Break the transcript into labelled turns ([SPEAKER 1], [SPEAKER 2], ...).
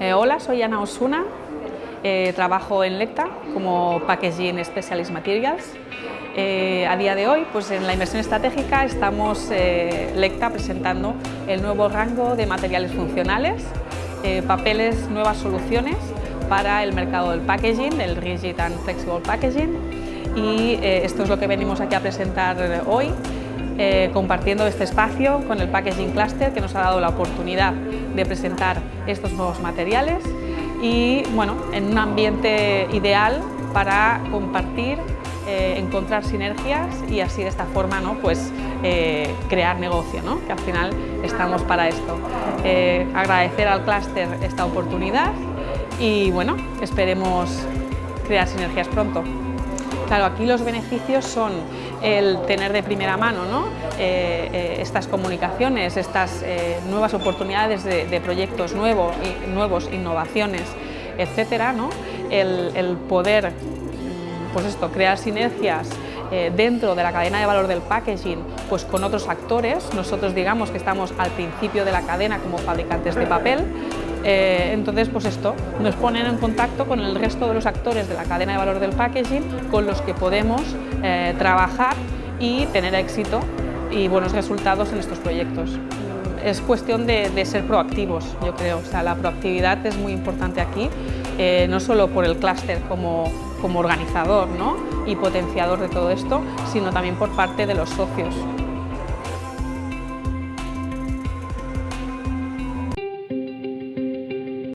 [SPEAKER 1] Eh, hola, soy Ana Osuna, eh, trabajo en Lecta como Packaging Specialist Materials. Eh, a día de hoy, pues en la inversión estratégica estamos Lecta presentando el nuevo rango de materiales funcionales, papeles, nuevas soluciones para el mercado del packaging, el Rigid and Flexible Packaging. Y esto es lo que venimos aquí a presentar hoy eh, compartiendo este espacio con el Packaging Cluster que nos ha dado la oportunidad de presentar estos nuevos materiales y bueno, en un ambiente ideal para compartir, eh, encontrar sinergias y así de esta forma ¿no? pues, eh, crear negocio, ¿no? que al final estamos para esto. agradecer al clúster esta oportunidad y bueno, esperemos crear sinergias pronto. Claro, aquí los beneficios son el tener de primera mano eh, eh, estas comunicaciones, estas eh, nuevas oportunidades de, proyectos nuevos, nuevos, innovaciones, etcétera, el, poder mm, pues esto, crear sinergias dentro de la cadena de valor del packaging pues con otros actores. Nosotros digamos que estamos al principio de la cadena como fabricantes de papel, eh, entonces, pues esto, nos ponen en contacto con el resto de los actores de la cadena de valor del packaging con los que podemos eh, trabajar y tener éxito y buenos resultados en estos proyectos. Es cuestión de, ser proactivos, yo creo. O sea, la proactividad es muy importante aquí, eh, no solo por el clúster como, como organizador ¿no? y potenciador de todo esto, sino también por parte de los socios.